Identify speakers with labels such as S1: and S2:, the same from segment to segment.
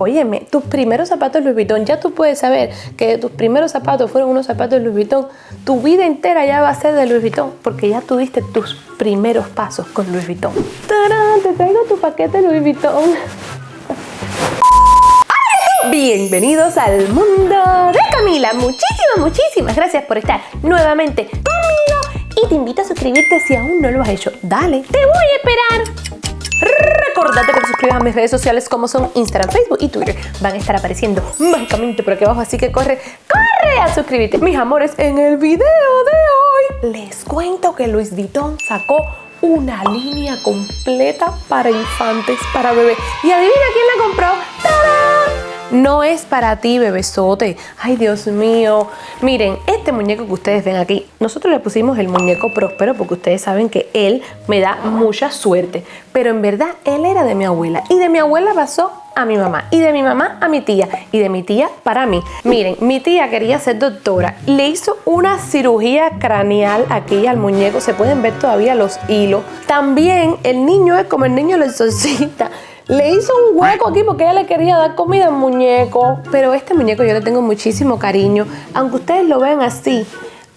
S1: Óyeme, tus primeros zapatos Louis Vuitton, ya tú puedes saber que tus primeros zapatos fueron unos zapatos Louis Vuitton. Tu vida entera ya va a ser de Louis Vuitton porque ya tuviste tus primeros pasos con Louis Vuitton. ¡Tarán! Te traigo tu paquete Louis Vuitton. Bienvenidos al mundo de Camila. Muchísimas, muchísimas gracias por estar nuevamente conmigo y te invito a suscribirte si aún no lo has hecho. Dale, te voy a esperar. Recordate que te suscribas a mis redes sociales como son Instagram, Facebook y Twitter. Van a estar apareciendo mágicamente por aquí abajo, así que corre, corre a suscribirte. Mis amores, en el video de hoy les cuento que Luis Vuitton sacó una línea completa para infantes, para bebés. Y adivina quién la compró. No es para ti, bebesote. Ay, Dios mío. Miren, este muñeco que ustedes ven aquí, nosotros le pusimos el muñeco próspero porque ustedes saben que él me da mucha suerte. Pero en verdad, él era de mi abuela. Y de mi abuela pasó a mi mamá y de mi mamá a mi tía y de mi tía para mí. Miren, mi tía quería ser doctora, le hizo una cirugía craneal aquí al muñeco, se pueden ver todavía los hilos. También el niño es como el niño del exorcista. Le hizo un hueco aquí porque ella le quería dar comida al muñeco. Pero este muñeco yo le tengo muchísimo cariño. Aunque ustedes lo vean así,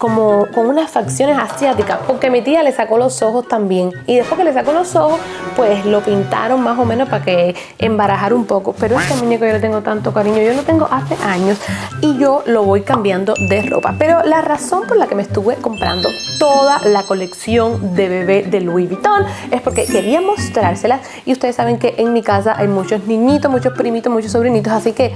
S1: como con unas facciones asiáticas, porque mi tía le sacó los ojos también. Y después que le sacó los ojos, pues lo pintaron más o menos para que embarajara un poco. Pero este muñeco yo le tengo tanto cariño, yo lo tengo hace años y yo lo voy cambiando de ropa. Pero la razón por la que me estuve comprando toda la colección de bebé de Louis Vuitton es porque quería mostrárselas y ustedes saben que en mi casa hay muchos niñitos, muchos primitos, muchos sobrinitos, así que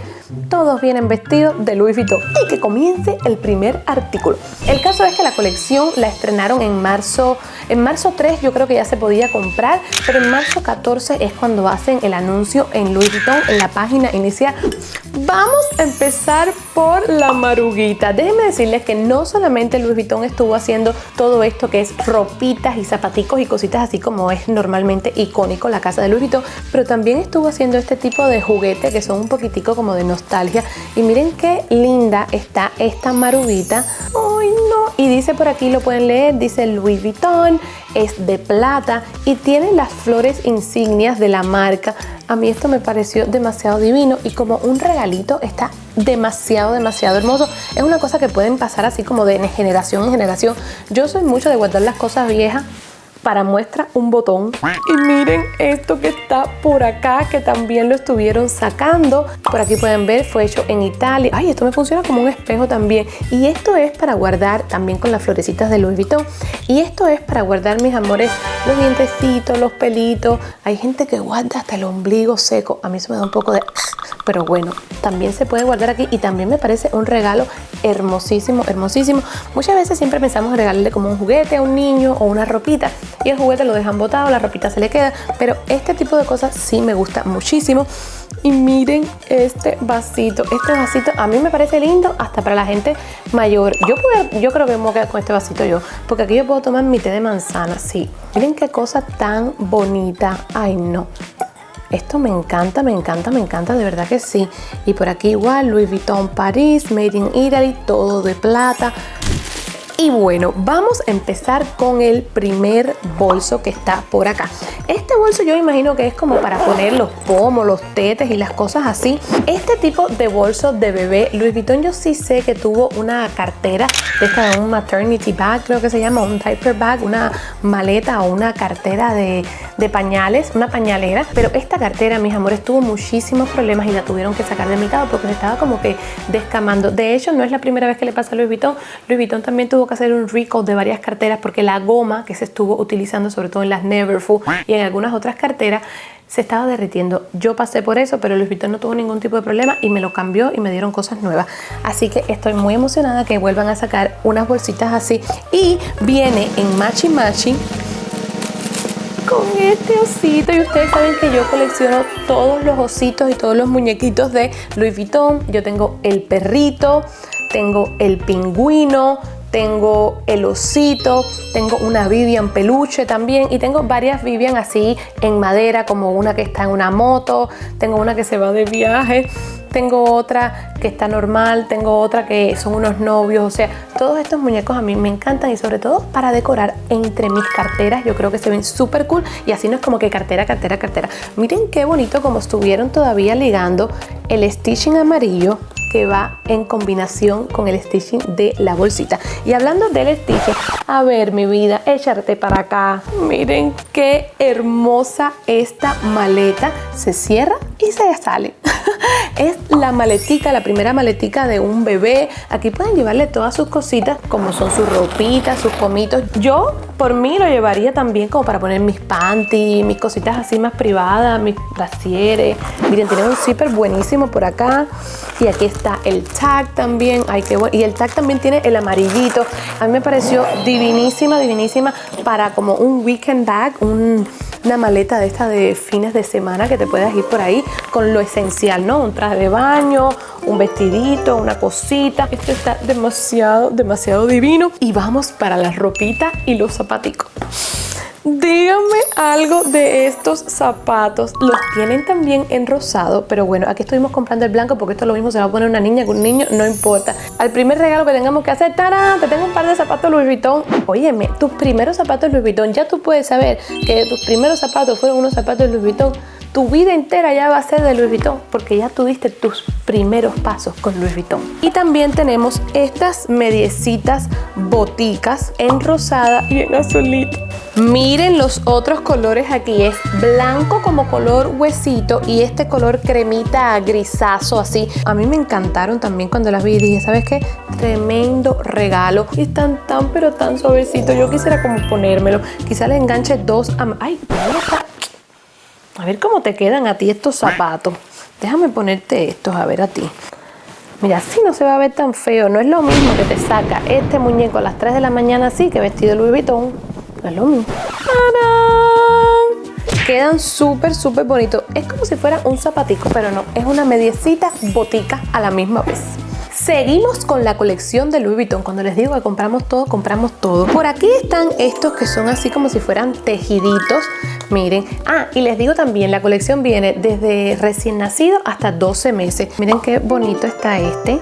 S1: todos vienen vestidos de Louis Vuitton. Y que comience el primer artículo. Caso es que la colección la estrenaron en marzo, en marzo 3 yo creo que ya se podía comprar, pero en marzo 14 es cuando hacen el anuncio en Louis Vuitton en la página inicial. Vamos a empezar por la maruguita. Déjenme decirles que no solamente Louis Vuitton estuvo haciendo todo esto que es ropitas y zapaticos y cositas así como es normalmente icónico la casa de Louis Vuitton, pero también estuvo haciendo este tipo de juguetes que son un poquitico como de nostalgia. Y miren qué linda está esta maruguita. ¡Ay, Y dice por aquí, lo pueden leer, dice Louis Vuitton, es de plata y tiene las flores insignias de la marca. A mí esto me pareció demasiado divino y como un regalito está demasiado, demasiado hermoso. Es una cosa que pueden pasar así como de generación en generación. Yo soy mucho de guardar las cosas viejas para muestra un botón. Y miren esto que está por acá que también lo estuvieron sacando. Por aquí pueden ver fue hecho en Italia. Ay esto me funciona como un espejo también. Y esto es para guardar también con las florecitas de Louis Vuitton. Y esto es para guardar mis amores los dientecitos los pelitos. Hay gente que guarda hasta el ombligo seco. A mí se me da un poco de pero bueno, también se puede guardar aquí. Y también me parece un regalo hermosísimo, hermosísimo. Muchas veces siempre pensamos en regalarle como un juguete a un niño o una ropita y el juguete lo dejan botado, la ropita se le queda, pero este tipo de cosas sí me gusta muchísimo. Y miren este vasito, este vasito a mí me parece lindo hasta para la gente mayor. Yo, puedo, yo creo que me voy a quedar con este vasito yo, porque aquí yo puedo tomar mi té de manzana, sí. Miren qué cosa tan bonita, ay no. Esto me encanta, me encanta, me encanta, de verdad que sí. Y por aquí igual, Louis Vuitton Paris, Made in Italy, todo de plata. Y bueno, vamos a empezar con el primer bolso que está por acá. Este bolso yo imagino que es como para poner los pomos, los tetes y las cosas así. Este tipo de bolso de bebé, Louis Vuitton yo sí sé que tuvo una cartera, de esta un maternity bag, creo que se llama, un diaper bag, una maleta o una cartera de, de pañales, una pañalera. Pero esta cartera, mis amores, tuvo muchísimos problemas y la tuvieron que sacar de mercado porque se estaba como que descamando. De hecho, no es la primera vez que le pasa a Louis Vuitton. Louis Vuitton también tuvo que hacer un recall de varias carteras porque la goma que se estuvo utilizando sobre todo en las Neverfull y en algunas otras carteras se estaba derritiendo. Yo pasé por eso, pero Louis Vuitton no tuvo ningún tipo de problema y me lo cambió y me dieron cosas nuevas. Así que estoy muy emocionada que vuelvan a sacar unas bolsitas así. Y viene en Matchy Matchy con este osito y ustedes saben que yo colecciono todos los ositos y todos los muñequitos de Louis Vuitton. Yo tengo el perrito, tengo el pingüino, tengo el osito, tengo una Vivian peluche también y tengo varias Vivian así en madera como una que está en una moto, tengo una que se va de viaje, tengo otra que está normal, tengo otra que son unos novios, o sea, todos estos muñecos a mí me encantan y sobre todo para decorar entre mis carteras, yo creo que se ven súper cool y así no es como que cartera, cartera, cartera. Miren qué bonito como estuvieron todavía ligando el stitching amarillo va en combinación con el stitching de la bolsita. Y hablando del stitching, a ver mi vida, échate para acá. Miren qué hermosa esta maleta. Se cierra y se sale. es la maletica, la primera maletica de un bebé. Aquí pueden llevarle todas sus cositas, como son sus ropitas, sus comitos. Yo, por mí, lo llevaría también como para poner mis panties, mis cositas así más privadas, mis brasieres. Miren, tiene un zipper buenísimo por acá. Y aquí está el tag también. Ay, qué bueno. Y el tag también tiene el amarillito. A mí me pareció divinísima, divinísima para como un weekend bag, un una maleta de esta de fines de semana que te puedas ir por ahí con lo esencial, ¿no? Un traje de baño, un vestidito, una cosita. Esto está demasiado, demasiado divino. Y vamos para la ropita y los zapaticos. Díganme algo de estos zapatos. Los tienen también en rosado, pero bueno, aquí estuvimos comprando el blanco porque esto es lo mismo se va a poner una niña con un niño, no importa. Al primer regalo que tengamos que hacer, ¡tarán! Te tengo un par de zapatos Louis Vuitton. Óyeme, tus primeros zapatos Louis Vuitton, ya tú puedes saber que tus primeros zapatos fueron unos zapatos Louis Vuitton tu vida entera ya va a ser de Louis Vuitton porque ya tuviste tus primeros pasos con Louis Vuitton. Y también tenemos estas mediecitas boticas en rosada y en azulito. Miren los otros colores aquí, es blanco como color huesito y este color cremita grisazo así. A mí me encantaron también cuando las vi y dije, ¿sabes qué? Tremendo regalo. Y están tan pero tan suavecitos. Yo quisiera como ponérmelo. Quizá le enganche dos... Ay, A ver cómo te quedan a ti estos zapatos. Déjame ponerte estos a ver a ti. Mira, así no se va a ver tan feo. No es lo mismo que te saca este muñeco a las 3 de la mañana así que vestido de Louis Vuitton Quedan súper, súper bonitos. Es como si fuera un zapatico, pero no. Es una mediecita botica a la misma vez. Seguimos con la colección de Louis Vuitton. Cuando les digo que compramos todo, compramos todo. Por aquí están estos que son así como si fueran tejiditos. Miren. Ah, y les digo también, la colección viene desde recién nacido hasta 12 meses. Miren qué bonito está este.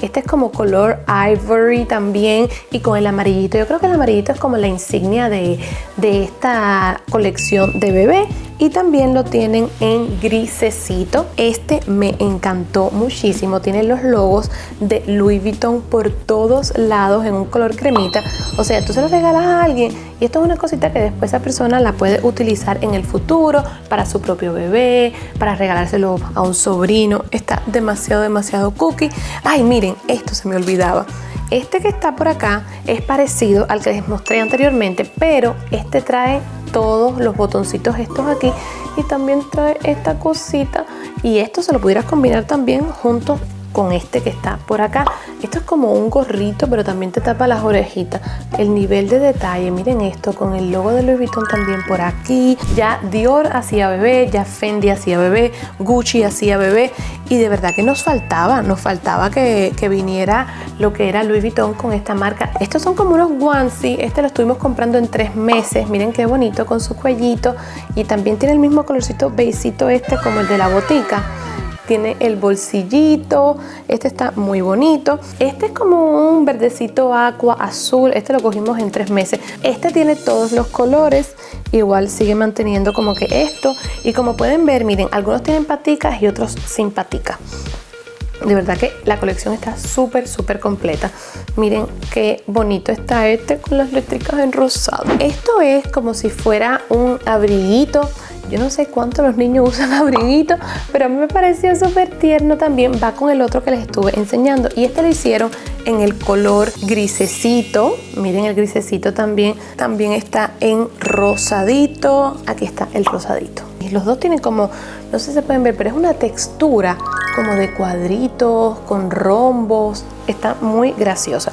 S1: Este es como color ivory también y con el amarillito. Yo creo que el amarillito es como la insignia de, de esta colección de bebé y también lo tienen en grisecito. Este me encantó muchísimo. Tiene los logos de Louis Vuitton por todos lados en un color cremita. O sea, tú se lo regalas a alguien y esto es una cosita que después esa persona la puede utilizar en el futuro para su propio bebé, para regalárselo a un sobrino. Está demasiado, demasiado cookie. Ay, miren, esto se me olvidaba. Este que está por acá es parecido al que les mostré anteriormente, pero este trae todos los botoncitos estos aquí y también trae esta cosita y esto se lo pudieras combinar también junto con este que está por acá. Esto es como un gorrito, pero también te tapa las orejitas. El nivel de detalle, miren esto, con el logo de Louis Vuitton también por aquí. Ya Dior hacía bebé, ya Fendi hacía bebé, Gucci hacía bebé. Y de verdad que nos faltaba, nos faltaba que, viniera lo que era Louis Vuitton con esta marca. Estos son como unos onesie, este lo estuvimos comprando en tres meses. Miren qué bonito con su cuellito. Y también tiene el mismo colorcito beisito este como el de la botica tiene el bolsillito, este está muy bonito. Este es como un verdecito aqua azul, este lo cogimos en tres meses. Este tiene todos los colores, igual sigue manteniendo como que esto. Y como pueden ver, miren, algunos tienen paticas y otros sin paticas. De verdad que la colección está súper, súper completa. Miren qué bonito está este con las letricas en rosado. Esto es como si fuera un abriguito yo no sé cuánto los niños usan abriguito, pero a mí me pareció súper tierno también. Va con el otro que les estuve enseñando. Y este lo hicieron en el color grisecito. Miren el grisecito también. También está en rosadito. Aquí está el rosadito. Y los dos tienen como, no sé si se pueden ver, pero es una textura como de cuadritos, con rombos. Está muy graciosa.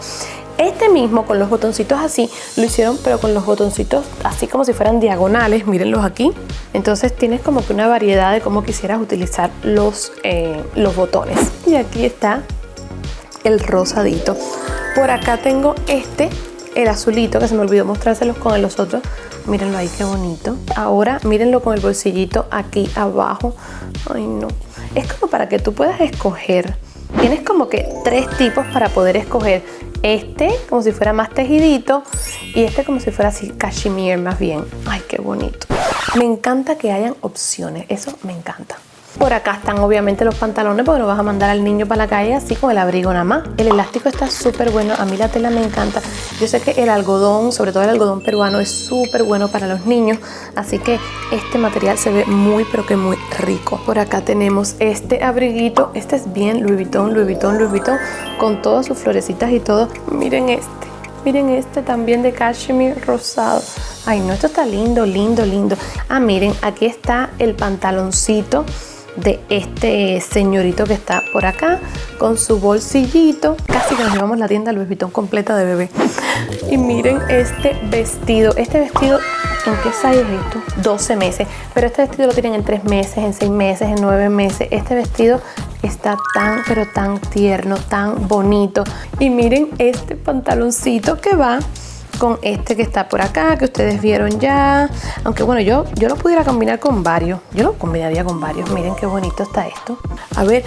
S1: Este mismo con los botoncitos así, lo hicieron pero con los botoncitos así como si fueran diagonales, mírenlos aquí. Entonces tienes como que una variedad de cómo quisieras utilizar los, eh, los botones. Y aquí está el rosadito. Por acá tengo este, el azulito, que se me olvidó mostrárselos con los otros. Mírenlo ahí, qué bonito. Ahora mírenlo con el bolsillito aquí abajo. Ay, no. Es como para que tú puedas escoger. Tienes como que tres tipos para poder escoger este como si fuera más tejidito y este como si fuera así cashmere más bien. Ay, qué bonito. Me encanta que hayan opciones, eso me encanta. Por acá están obviamente los pantalones porque no vas a mandar al niño para la calle así con el abrigo nada más. El elástico está súper bueno, a mí la tela me encanta. Yo sé que el algodón, sobre todo el algodón peruano, es súper bueno para los niños, así que este material se ve muy pero que muy rico. Por acá tenemos este abriguito, este es bien Louis Vuitton, Louis Vuitton, Louis Vuitton, con todas sus florecitas y todo. Miren este, miren este también de cashmere rosado. Ay no, esto está lindo, lindo, lindo. Ah, miren, aquí está el pantaloncito de este señorito que está por acá con su bolsillito. Casi que nos llevamos la tienda Louis Vuitton completa de bebé. Y miren este vestido. Este vestido, ¿en qué size es esto? 12 meses. Pero este vestido lo tienen en 3 meses, en 6 meses, en 9 meses. Este vestido está tan, pero tan tierno, tan bonito. Y miren este pantaloncito que va con este que está por acá, que ustedes vieron ya. Aunque bueno, yo, yo lo pudiera combinar con varios. Yo lo combinaría con varios. Miren qué bonito está esto. A ver...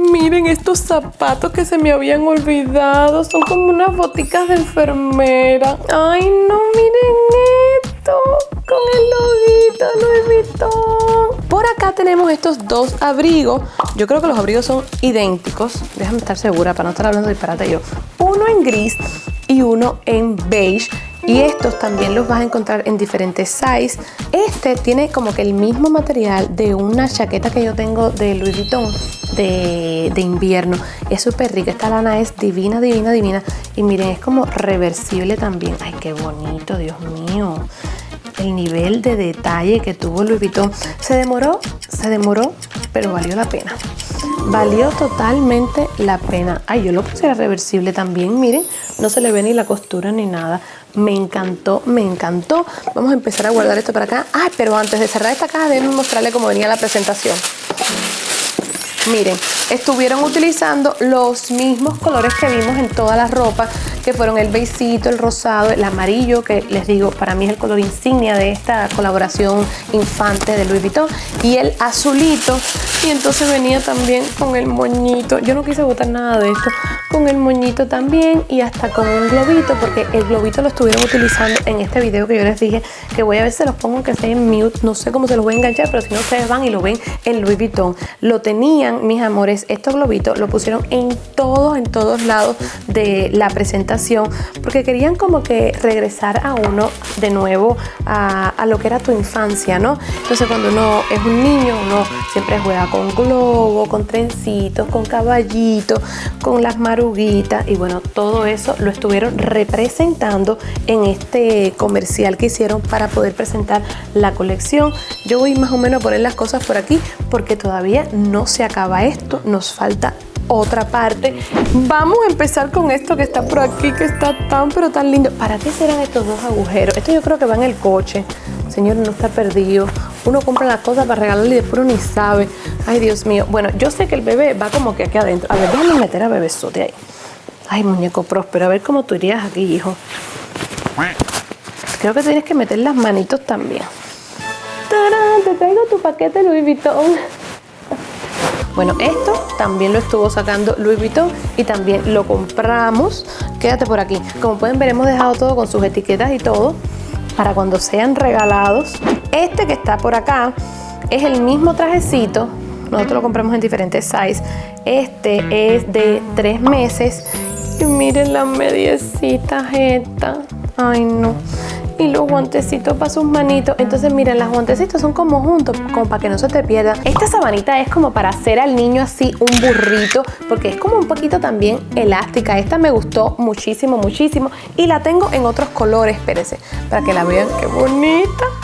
S1: Miren estos zapatos que se me habían olvidado. Son como unas boticas de enfermera. Ay, no, miren esto. Con el loguito Vuitton. Por acá tenemos estos dos abrigos. Yo creo que los abrigos son idénticos. Déjame estar segura para no estar hablando disparate yo. Uno en gris y uno en beige y estos también los vas a encontrar en diferentes size. Este tiene como que el mismo material de una chaqueta que yo tengo de Louis Vuitton de, de invierno. Es súper rica, esta lana es divina, divina, divina. Y miren, es como reversible también. Ay, qué bonito, Dios mío. El nivel de detalle que tuvo Louis Vuitton. Se demoró, se demoró, pero valió la pena. Valió totalmente la pena. Ay, yo lo puse reversible también, miren. No se le ve ni la costura ni nada. Me encantó, me encantó. Vamos a empezar a guardar esto para acá. Ay, pero antes de cerrar esta caja, déjenme mostrarle cómo venía la presentación. Miren, estuvieron utilizando los mismos colores que vimos en todas las ropas, fueron el beigecito, el rosado, el amarillo, que les digo, para mí es el color insignia de esta colaboración infante de Louis Vuitton, y el azulito, y entonces venía también con el moñito. Yo no quise botar nada de esto, con el moñito también y hasta con un globito, porque el globito lo estuvieron utilizando en este video que yo les dije, que voy a ver si los pongo que sea en mute, no sé cómo se los voy a enganchar, pero si no ustedes van y lo ven en Louis Vuitton. Lo tenían, mis amores, estos globitos lo pusieron en todos, en todos lados de la presentación, porque querían como que regresar a uno de nuevo a, lo que era tu infancia, ¿no? Entonces cuando uno es un niño, uno siempre juega con globo, con trencitos, con caballitos, con las maruguitas y bueno, todo eso lo estuvieron representando en este comercial que hicieron para poder presentar la colección. Yo voy más o menos a poner las cosas por aquí porque todavía no se acaba esto, nos falta otra parte. Vamos a empezar con esto que está por aquí, que está tan pero tan lindo. ¿Para qué serán estos dos agujeros? Esto yo creo que va en el coche. Señor, no está perdido. Uno compra las cosas para regalarle y después uno ni sabe. Ay, Dios mío. Bueno, yo sé que el bebé va como que aquí adentro. A ver, déjame meter a bebesote ahí. Ay, muñeco próspero. A ver cómo tú irías aquí, hijo. Creo que tienes que meter las manitos también. ¡Tarán! Te traigo tu paquete Louis Vuitton. Bueno, esto también lo estuvo sacando Louis Vuitton y también lo compramos. Quédate por aquí. Como pueden ver, hemos dejado todo con sus etiquetas y todo para cuando sean regalados. Este que está por acá es el mismo trajecito. Nosotros lo compramos en diferentes size. Este es de tres meses. Y miren las mediecitas estas. Ay, no y los guantecitos para sus manitos. Entonces, miren, los guantecitos son como juntos, como para que no se te pierdan. Esta sabanita es como para hacer al niño así un burrito, porque es como un poquito también elástica. Esta me gustó muchísimo, muchísimo. Y la tengo en otros colores, espérense, para que la vean. ¡Qué bonita!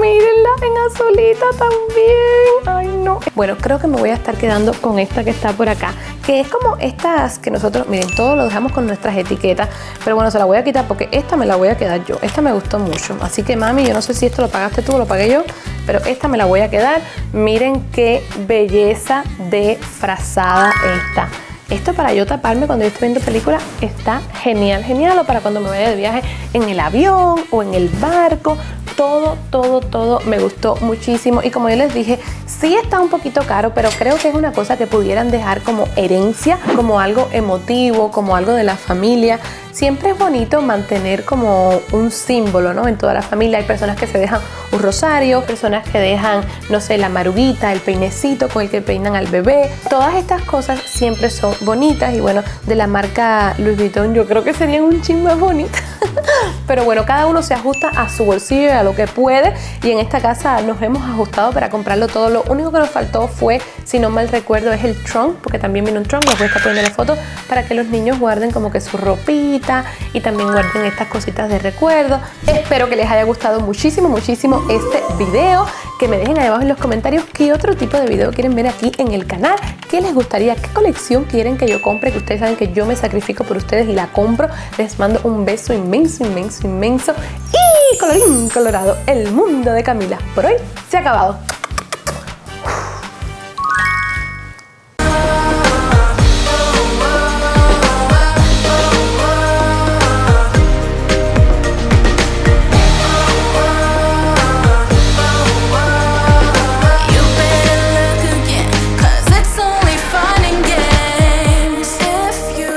S1: Mírenla en azulita también. Ay, no. Bueno, creo que me voy a estar quedando con esta que está por acá. Que es como estas que nosotros, miren, todo lo dejamos con nuestras etiquetas. Pero bueno, se la voy a quitar porque esta me la voy a quedar yo. Esta me gustó mucho. Así que mami, yo no sé si esto lo pagaste tú o lo pagué yo. Pero esta me la voy a quedar. Miren qué belleza de frazada esta. Esto para yo taparme cuando yo estoy viendo películas está genial, genial. O para cuando me vaya de viaje en el avión o en el barco todo, todo, todo me gustó muchísimo y como yo les dije, sí está un poquito caro, pero creo que es una cosa que pudieran dejar como herencia, como algo emotivo, como algo de la familia. Siempre es bonito mantener como un símbolo, ¿no? En toda la familia hay personas que se dejan un rosario, personas que dejan, no sé, la maruguita, el peinecito con el que peinan al bebé. Todas estas cosas siempre son bonitas y bueno, de la marca Louis Vuitton yo creo que serían un ching más bonito. Pero bueno, cada uno se ajusta a su bolsillo y a lo que puede. Y en esta casa nos hemos ajustado para comprarlo todo. Lo único que nos faltó fue, si no mal recuerdo, es el trunk, porque también viene un trunk. Les voy a estar poniendo la foto para que los niños guarden como que su ropita y también guarden estas cositas de recuerdo. Espero que les haya gustado muchísimo, muchísimo este video. Que me dejen ahí abajo en los comentarios qué otro tipo de video quieren ver aquí en el canal. ¿Qué les gustaría? ¿Qué colección quieren que yo compre? Que ustedes saben que yo me sacrifico por ustedes y la compro. Les mando un beso inmenso, inmenso, inmenso. Y colorín colorado, el mundo de Camila por hoy se ha acabado.